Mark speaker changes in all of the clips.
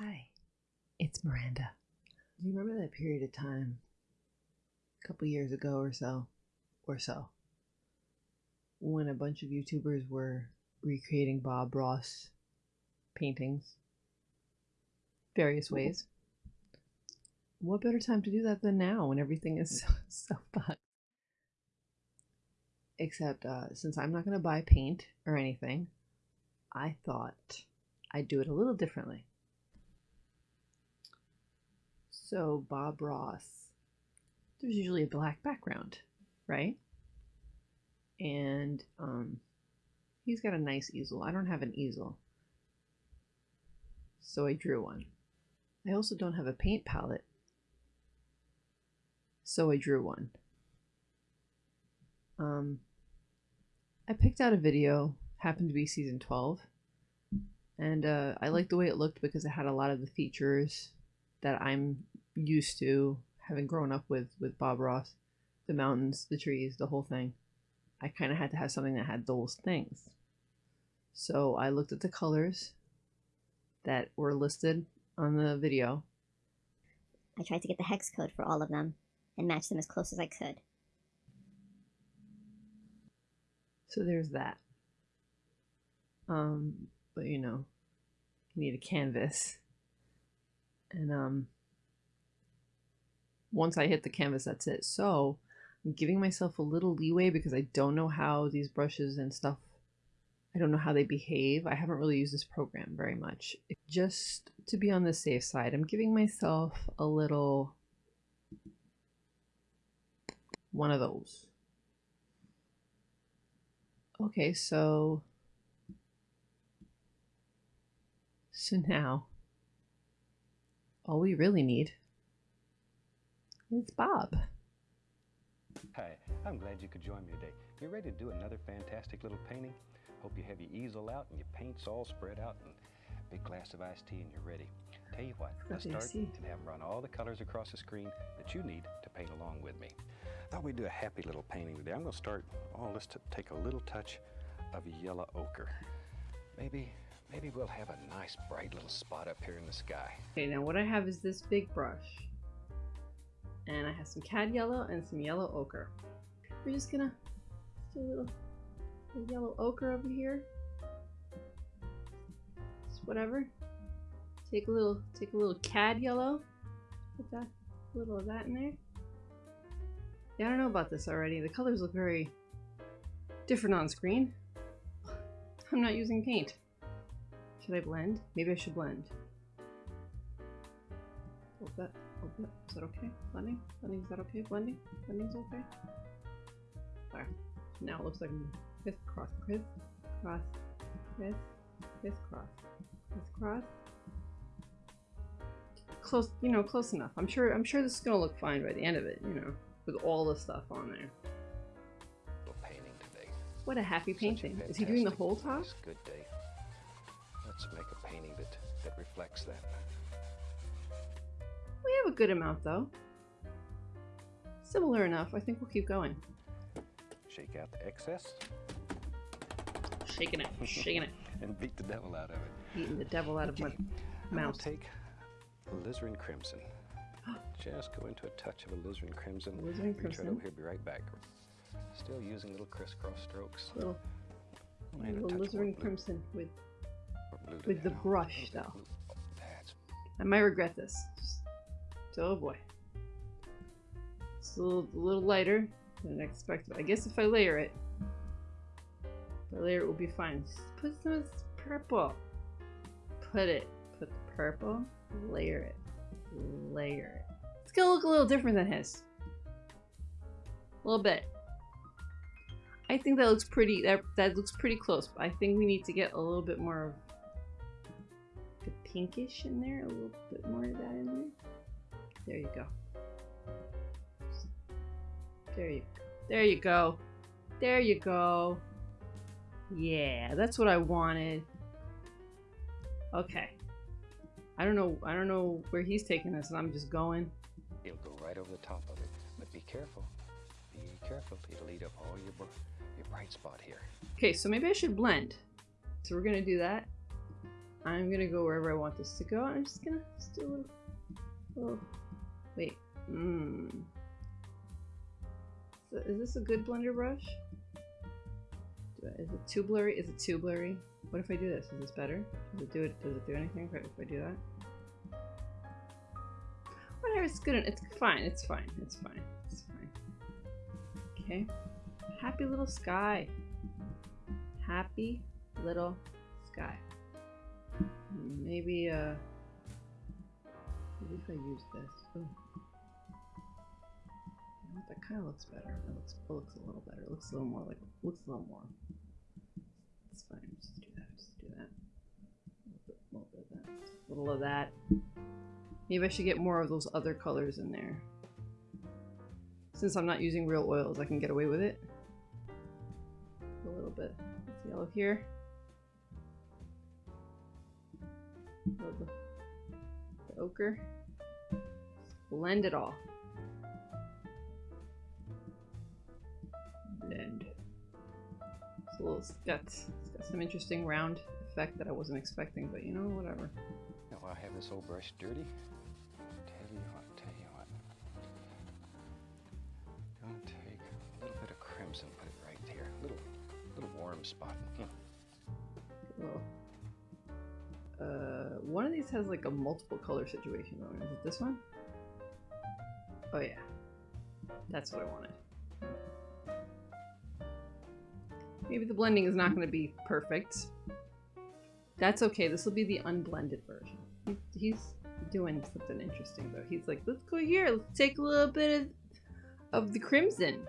Speaker 1: Hi, it's Miranda. Do you remember that period of time, a couple years ago or so, or so, when a bunch of YouTubers were recreating Bob Ross paintings various ways? What better time to do that than now when everything is so, so fucked? Except uh, since I'm not going to buy paint or anything, I thought I'd do it a little differently. So, Bob Ross, there's usually a black background, right? And um, he's got a nice easel. I don't have an easel. So I drew one. I also don't have a paint palette. So I drew one. Um, I picked out a video, happened to be season 12. And uh, I liked the way it looked because it had a lot of the features that I'm used to having grown up with with Bob Ross, the mountains, the trees, the whole thing. I kind of had to have something that had those things. So I looked at the colors that were listed on the video.
Speaker 2: I tried to get the hex code for all of them and match them as close as I could.
Speaker 1: So there's that. Um, but you know, you need a canvas. And um once I hit the canvas, that's it. So I'm giving myself a little leeway because I don't know how these brushes and stuff, I don't know how they behave. I haven't really used this program very much. Just to be on the safe side, I'm giving myself a little one of those. Okay, so so now all we really need is Bob.
Speaker 3: Hi, I'm glad you could join me today. You ready to do another fantastic little painting? Hope you have your easel out and your paints all spread out and a big glass of iced tea and you're ready. Tell you what, let's start and have 'em run all the colors across the screen that you need to paint along with me. I thought we'd do a happy little painting today. I'm going to start, oh, let's take a little touch of yellow ochre. Maybe, maybe we'll have a nice bright little spot up here in the sky.
Speaker 1: Okay, now what I have is this big brush. And I have some cad yellow and some yellow ochre. We're just gonna do a little, little yellow ochre over here. Just whatever. Take a little take a little cad yellow. Put that a little of that in there. Yeah, I don't know about this already. The colors look very different on screen. I'm not using paint. Should I blend? Maybe I should blend. A little bit, a little bit. Is that okay? Blending? Blending, is that okay? Blending? Blending's okay? There. Now it looks like I'm crisscross, criss, cross, criss, crisscross, crisscross. Close, you know, close enough. I'm sure, I'm sure this is gonna look fine by the end of it, you know, with all the stuff on there.
Speaker 3: Painting.
Speaker 1: What a happy
Speaker 3: Such a
Speaker 1: painting. Is he doing the whole top?
Speaker 3: good day. Let's make a painting that, that reflects that.
Speaker 1: We have a good amount though. Similar enough. I think we'll keep going.
Speaker 3: Shake out the excess
Speaker 1: Shaking it, shaking it,
Speaker 3: and beat the devil out of it.
Speaker 1: beating the devil out of my
Speaker 3: Okay, I'm take alizarin crimson. Just go into a touch of alizarin crimson.
Speaker 1: Alizarin
Speaker 3: Reach right
Speaker 1: crimson.
Speaker 3: over here, be right back. Still using little crisscross strokes.
Speaker 1: Little,
Speaker 3: And
Speaker 1: little alizarin crimson with.
Speaker 3: More blue to
Speaker 1: with the brush, though. I might regret this. Oh boy. It's a little, a little lighter than I expected. I guess if I layer it, if I layer it, will be fine. Just put some of this purple. Put it. Put the purple. Layer it. Layer it. It's gonna look a little different than his. A little bit. I think that looks pretty. That that looks pretty close. I think we need to get a little bit more pinkish in there, a little bit more of that in there. There you go. There you go. There you go. There you go. Yeah, that's what I wanted. Okay. I don't know I don't know where he's taking us and I'm just going.
Speaker 3: It'll go right over the top of it. But be careful. Be careful. It'll eat up all your, your bright spot here.
Speaker 1: Okay, so maybe I should blend. So we're gonna do that. I'm gonna go wherever I want this to go. I'm just gonna just do a little, wait. Mmm. So is this a good blender brush? Is it too blurry? Is it too blurry? What if I do this? Is this better? Does it do it? Does it do anything if I do that? Whatever. It's good. It's fine. It's fine. It's fine. It's fine. Okay. Happy little sky. Happy little sky. Maybe, uh, maybe if I use this. Ooh. That kind of looks better. That looks, that looks a little better. It looks a little more like, looks a little more. It's fine. Just do that. Just do that. A little bit, a little bit of that. Just a little of that. Maybe I should get more of those other colors in there. Since I'm not using real oils, I can get away with it. A little bit of yellow here. A the ochre. Blend it all. Blend. It's a little, it's got, it's got some interesting round effect that I wasn't expecting, but you know, whatever.
Speaker 3: Now I have this old brush dirty. Tell you what, tell you what. Gonna take a little bit of crimson, put it right here. Little, little warm spot. Hmm.
Speaker 1: Well, uh, one of these has like a multiple color situation going. Is it this one? Oh yeah, that's what I wanted. Maybe the blending is not going to be perfect. That's okay. This will be the unblended version. He, he's doing something interesting though. He's like, let's go here. Let's take a little bit of, of the crimson.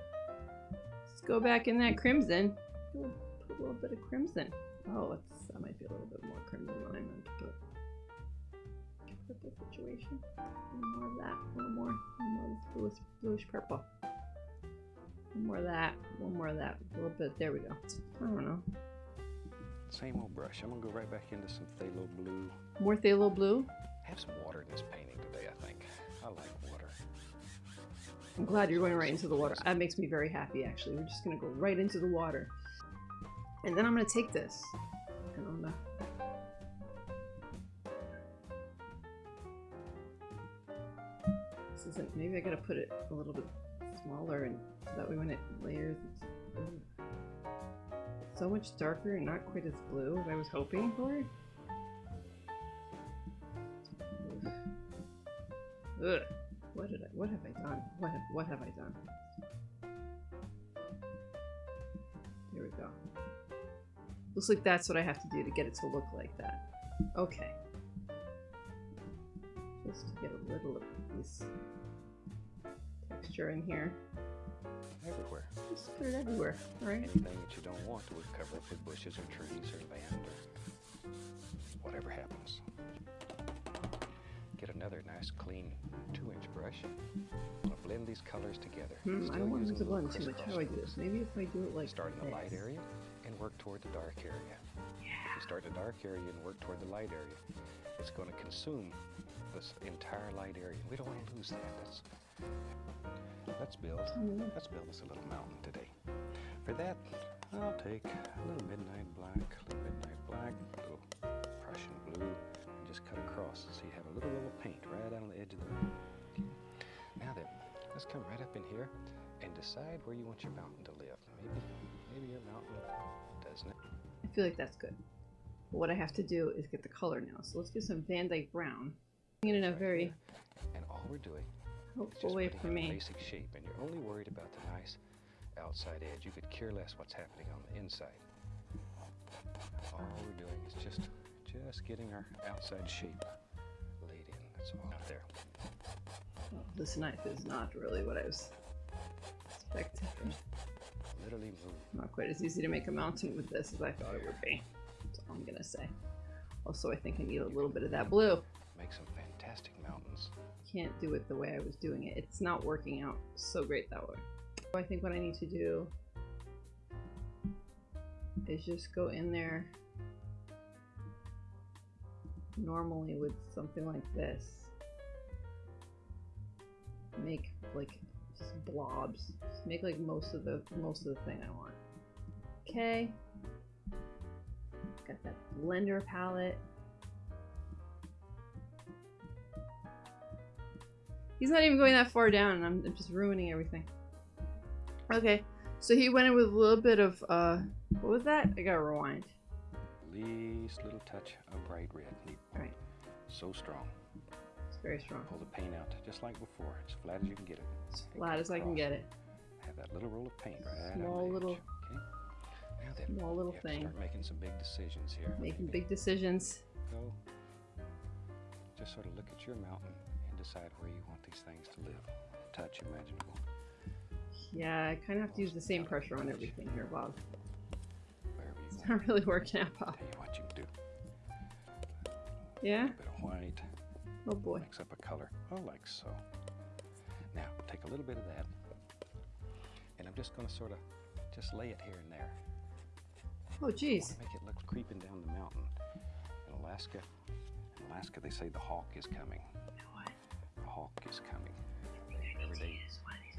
Speaker 1: Let's go back in that crimson. Put a little bit of crimson. Oh, it's, that might be a little bit more crimson than situation. A little more of that. A little more. A little more bluish, bluish purple. One more of that. One more of that. A little bit. There we go. I don't know.
Speaker 3: Same old brush. I'm gonna go right back into some phthalo blue.
Speaker 1: More phthalo blue.
Speaker 3: I have some water in this painting today, I think. I like water.
Speaker 1: I'm glad you're going right into the water. That makes me very happy, actually. We're just gonna go right into the water. And then I'm gonna take this. And I'm gonna... Isn't... Maybe I gotta put it a little bit smaller and so that way when it layers it's... Uh, so much darker and not quite as blue as I was hoping for. Ugh. What did I? What have I done? What have, what have I done? Here we go. Looks like that's what I have to do to get it to look like that. Okay. Just to get a little of this texture in here.
Speaker 3: Everywhere.
Speaker 1: Just put it everywhere. right?
Speaker 3: Anything that you don't want would cover up with bushes or trees or land or whatever happens. Get another nice clean two inch brush. Gonna blend these colors together.
Speaker 1: Hmm, I don't want to blend too much. How do I do this? Maybe if I do it like
Speaker 3: Start in the light area and work toward the dark area. If you start the dark area and work toward the light area, it's going to consume this entire light area. We don't want to lose that. Let's, let's build.
Speaker 1: Mm.
Speaker 3: Let's build us a little mountain today. For that, I'll take a little midnight black, a little midnight black, a little Prussian blue, and just cut across so you have a little little paint right on the edge of the mountain. Now then, let's come right up in here and decide where you want your mountain to live. Maybe, maybe your mountain doesn't.
Speaker 1: I feel like that's good. But what I have to do is get the color now. So let's get some Van Dyke Brown. In a very.
Speaker 3: And all we're doing just
Speaker 1: way for me.
Speaker 3: basic shape, and you're only worried about the nice outside edge. You could care less what's happening on the inside. All we're doing is just, just getting our outside shape laid in. That's all out there.
Speaker 1: Oh, this knife is not really what I was expecting.
Speaker 3: Literally move.
Speaker 1: Not quite as easy to make a mountain with this as I thought it would be. That's all I'm gonna say. Also, I think I need a little bit of that blue.
Speaker 3: Make some mountains.
Speaker 1: Can't do it the way I was doing it. It's not working out so great that way. I think what I need to do is just go in there normally with something like this. Make like just blobs. Just make like most of the most of the thing I want. Okay. Got that blender palette. He's not even going that far down, and I'm, I'm just ruining everything. Okay, so he went in with a little bit of, uh, what was that? I gotta rewind.
Speaker 3: Least little touch of bright red.
Speaker 1: Right.
Speaker 3: So strong.
Speaker 1: It's very strong.
Speaker 3: Pull the paint out just like before, as flat as you can get it.
Speaker 1: As flat as I can get it.
Speaker 3: Have that little roll of paint right
Speaker 1: Small little-
Speaker 3: edge. Okay. Now then,
Speaker 1: Small little thing.
Speaker 3: start making some big decisions here.
Speaker 1: Making
Speaker 3: Maybe
Speaker 1: big decisions.
Speaker 3: Go. Just sort of look at your mountain decide where you want these things to live. Touch imaginable.
Speaker 1: Yeah, I kind of have to use the same pressure on everything here, Bob. It's not really working out, Bob.
Speaker 3: Tell you what you can do.
Speaker 1: Yeah?
Speaker 3: A bit of white.
Speaker 1: Oh boy.
Speaker 3: Mix up a color. Oh, like so. Now, take a little bit of that. And I'm just going to sort of just lay it here and there.
Speaker 1: Oh
Speaker 3: I
Speaker 1: jeez.
Speaker 3: make it look creeping down the mountain. In Alaska, in Alaska, they say the hawk is coming.
Speaker 1: What?
Speaker 3: The hawk is coming. Every day,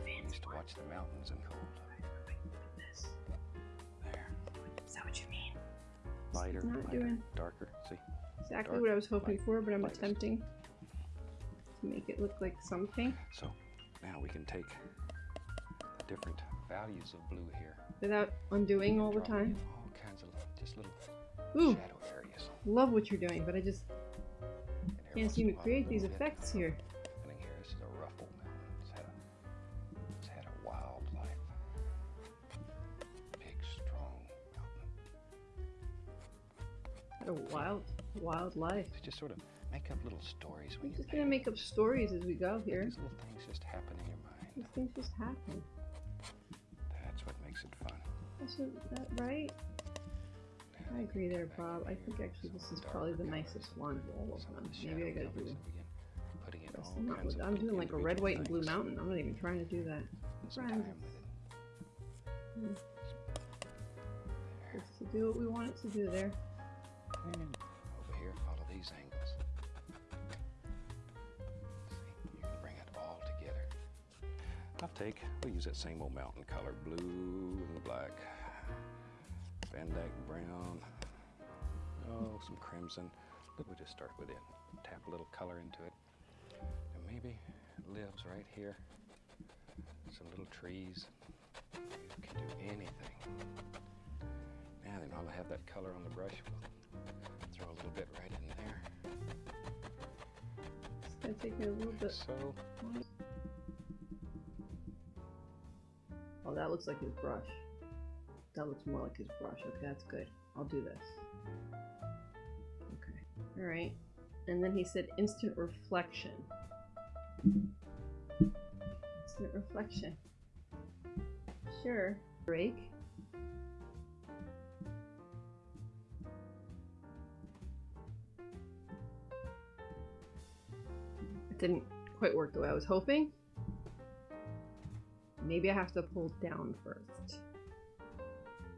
Speaker 3: we used to watch the mountains and cold. There.
Speaker 1: Is that what you mean?
Speaker 3: Lighter,
Speaker 1: not
Speaker 3: lighter,
Speaker 1: doing-
Speaker 3: darker. See?
Speaker 1: Exactly
Speaker 3: Dark,
Speaker 1: what I was hoping
Speaker 3: light,
Speaker 1: for, but I'm
Speaker 3: lightest.
Speaker 1: attempting to make it look like something
Speaker 3: So now we can take the different values of blue here.
Speaker 1: without undoing all the time.
Speaker 3: All kinds of just little
Speaker 1: Ooh,
Speaker 3: shadow areas.
Speaker 1: love what you're doing, but I just can't seem to
Speaker 3: a while, a
Speaker 1: create these effects here.
Speaker 3: happening here. A wild,
Speaker 1: wild life.
Speaker 3: Just sort of make up little stories
Speaker 1: I'm just gonna make up stories as we go here.
Speaker 3: These little things just happen in your mind.
Speaker 1: These things just happen.
Speaker 3: That's what makes it fun.
Speaker 1: Isn't that right? I agree there, Bob. I think actually this is probably the nicest one of all of them. Maybe I gotta do
Speaker 3: colors and begin putting in all
Speaker 1: not
Speaker 3: kinds of
Speaker 1: I'm doing like a red, white, and blue mountain. I'm not even trying to do that.
Speaker 3: Spend some
Speaker 1: Friends.
Speaker 3: time with it. Hmm.
Speaker 1: Just to do what we want it to do there.
Speaker 3: And over here, follow these angles. See, you can bring it all together. I'll take, we'll use that same old mountain color, blue and black. Van Dyke brown. Oh, some crimson. Look, we'll just start with it. Tap a little color into it. And maybe it lives right here. Some little trees. You can do anything. Now then, while I have that color on the brush, we'll throw a little bit right in there.
Speaker 1: It's gonna take me a little bit.
Speaker 3: so.
Speaker 1: Oh, that looks like his brush. That looks more like his brush. Okay, that's good. I'll do this. Okay. Alright. And then he said instant reflection. Instant reflection. Sure. Break. Didn't quite work the way I was hoping. Maybe I have to pull down first.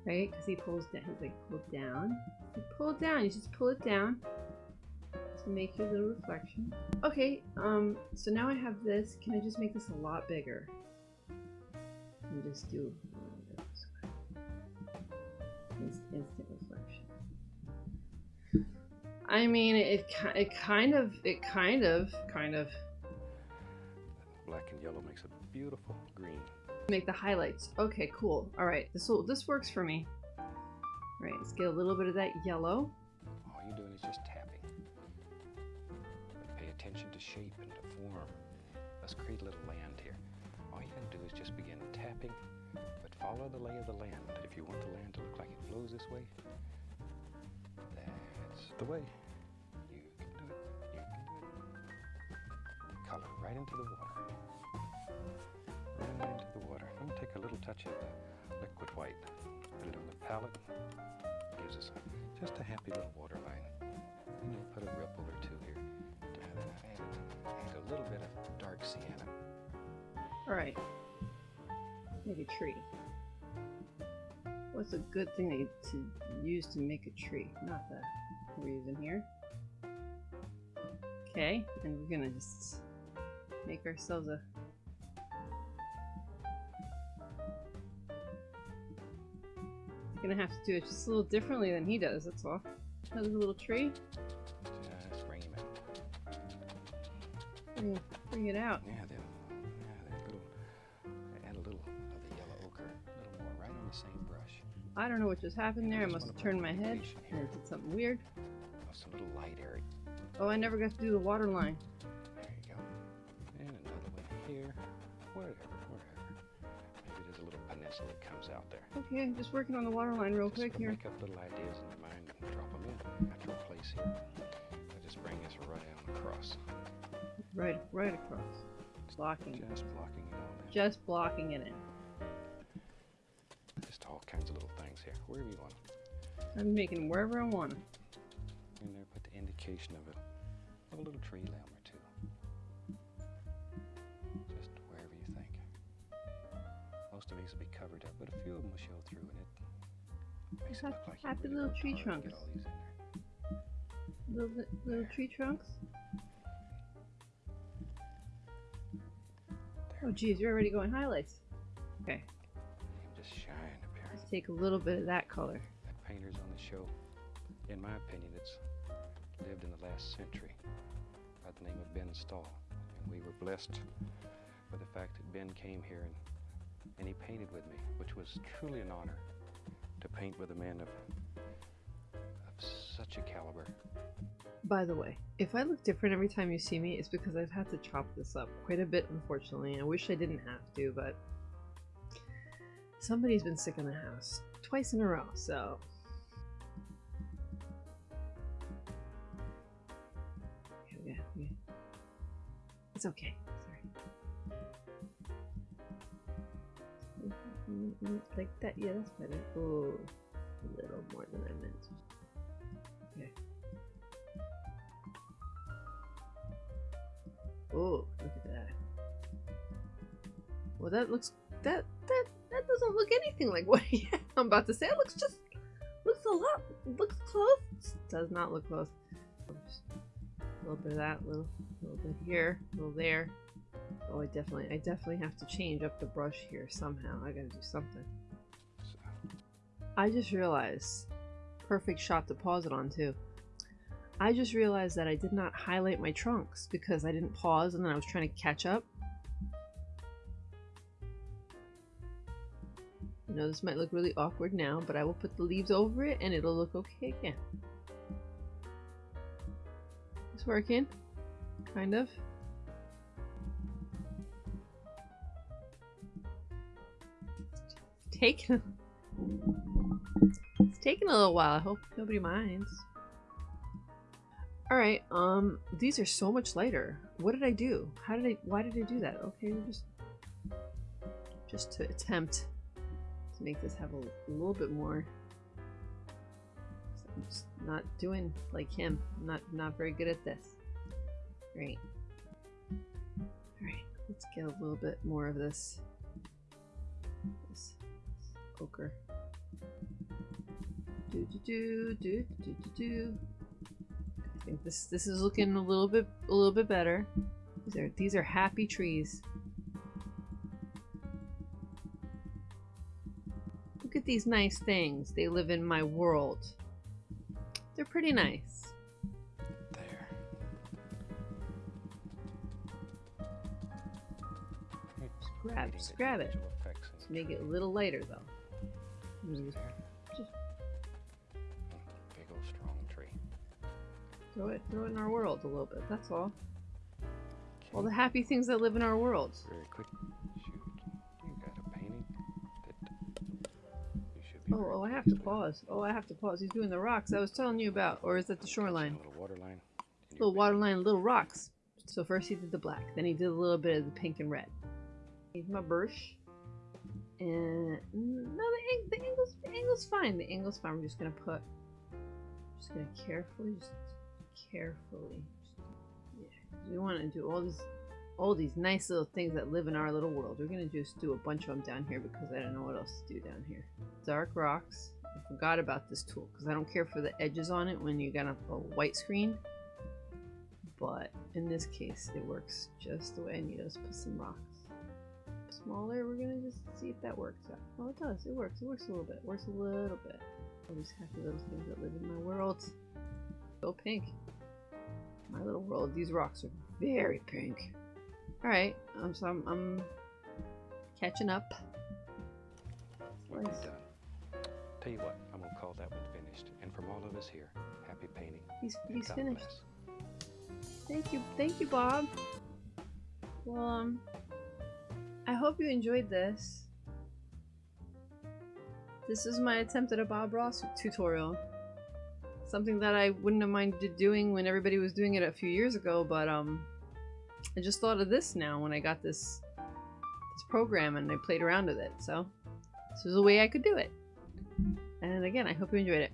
Speaker 1: Right? Because he pulls down. He's like, pull down. You pull down. You just pull it down to make your little reflection. Okay, um, so now I have this. Can I just make this a lot bigger? And just do instant reflection. I mean, it, it kind of, it kind of, kind of
Speaker 3: Black and yellow makes a beautiful green.
Speaker 1: make the highlights. Okay, cool. All right, this will this works for me. All right, let's get a little bit of that yellow.
Speaker 3: All you're doing is just tapping. But pay attention to shape and to form. Let's create a little land here. All you gotta do is just begin tapping, but follow the lay of the land. If you want the land to look like it flows this way, that's the way. Right into the water. Right into the water. I'm gonna take a little touch of the liquid white. Put it on the palette. Gives us a, just a happy little water line. And you'll put a ripple or two here. And a little bit of dark sienna.
Speaker 1: All right, make a tree. What's a good thing to, to use to make a tree? Not that we're using here. Okay, and we're gonna just make ourselves a Gonna have to do it just a little differently than he does, that's all. Another little tree.
Speaker 3: Just bring him in.
Speaker 1: Mm, Bring it out.
Speaker 3: Yeah, then, yeah, then little, add a little of the yellow ochre, a little more, right on the same brush.
Speaker 1: I don't know what just happened there. I must have turned my head and. Did something weird.
Speaker 3: Oh, some little light area.
Speaker 1: Oh, I never got to do the water line.
Speaker 3: Here. Whatever, whatever. Maybe there's a little peninsula that comes out there.
Speaker 1: Okay, just working on the water line real
Speaker 3: Just
Speaker 1: quick here.
Speaker 3: make up little ideas in your mind and drop them in. Natural place here. I just bring this right out across.
Speaker 1: Right, right across. Blocking.
Speaker 3: Just blocking it all in.
Speaker 1: Just blocking it in.
Speaker 3: Just all kinds of little things here. Wherever you want 'em.
Speaker 1: I'm making them wherever I want 'em.
Speaker 3: In there, put the indication of a, of a little tree limb Most will be covered up, but a few of them will show through and it makes it look like
Speaker 1: happy
Speaker 3: really
Speaker 1: little tree trunks.
Speaker 3: Get all these in there.
Speaker 1: Little, little tree trunks. Oh, geez, you're already going highlights. Okay,
Speaker 3: just shine up here.
Speaker 1: let's take a little bit of that color.
Speaker 3: That painter's on the show, in my opinion, it's lived in the last century by the name of Ben Stahl. And we were blessed by the fact that Ben came here and, and he painted with me, which was truly an honor to paint with a man of, of such a caliber.
Speaker 1: By the way, if I look different every time you see me, it's because I've had to chop this up quite a bit, unfortunately. I wish I didn't have to, but somebody's been sick in the house twice in a row, so. It's okay. Mm, Like that, yeah, that's better. Oh, a little more than I meant. Okay. Oh, look at that. Well, that looks that that that doesn't look anything like what I'm about to say. It looks just looks a lot looks close. Does not look close. Just A little bit of that, little little bit here, a little there. Oh, I definitely I definitely have to change up the brush here somehow. I gotta do something. I just realized perfect shot to pause it on too. I just realized that I did not highlight my trunks because I didn't pause and then I was trying to catch up. I know this might look really awkward now, but I will put the leaves over it and it'll look okay again. It's working, kind of. It's taking a little while. I hope nobody minds. Alright, um, these are so much lighter. What did I do? How did I, why did I do that? Okay, just, just to attempt to make this have a, a little bit more. I'm just not doing like him. I'm not, not very good at this. Great. Alright, let's get a little bit more of this, this ochre. Do do do do do do do. I think this this is looking a little bit a little bit better. These are these are happy trees. Look at these nice things. They live in my world. They're pretty nice.
Speaker 3: there.
Speaker 1: grab-
Speaker 3: Creating
Speaker 1: just grab it.
Speaker 3: individual effects in
Speaker 1: Let's make it a little lighter though. Mm, just.
Speaker 3: Big old strong tree.
Speaker 1: Throw it throw it in our world a little bit. That's all. All the happy things that live in our world.
Speaker 3: Very quick. Shoot. You got a painting that you should be.
Speaker 1: Oh, oh, I have to pause. Oh, I have to pause. He's doing the rocks I was telling you about, or is that the shoreline?
Speaker 3: A little water line.
Speaker 1: little water line, little rocks. So first he did the black, then he did a little bit of the pink and red. Here's my brush. And mm, no, the, the angle's the angle's fine. The angle's fine. We're just gonna put, just gonna carefully, just carefully. Yeah. we want to do all these, all these nice little things that live in our little world. We're gonna just do a bunch of them down here because I don't know what else to do down here. Dark rocks. I forgot about this tool because I don't care for the edges on it when you got a, a white screen but in this case it works just the way I need Let's Put some rocks. Smaller, we're gonna just see if that works out. Oh, it does. It works. It works a little bit. It works a little bit. All these happy little things that live in my world. Go pink. My little world. These rocks are very pink. Alright, um, so I'm, I'm catching up. Nice.
Speaker 3: done. Tell you what, I'm gonna call that one finished. And from all of us here, happy painting.
Speaker 1: He's, he's finished.
Speaker 3: bless.
Speaker 1: Thank you, thank you, Bob. Well, um, I hope you enjoyed this. This is my attempt at a Bob Ross tutorial. Something that I wouldn't have minded doing when everybody was doing it a few years ago, but um, I just thought of this now when I got this this program and I played around with it. So this was a way I could do it. And again, I hope you enjoyed it.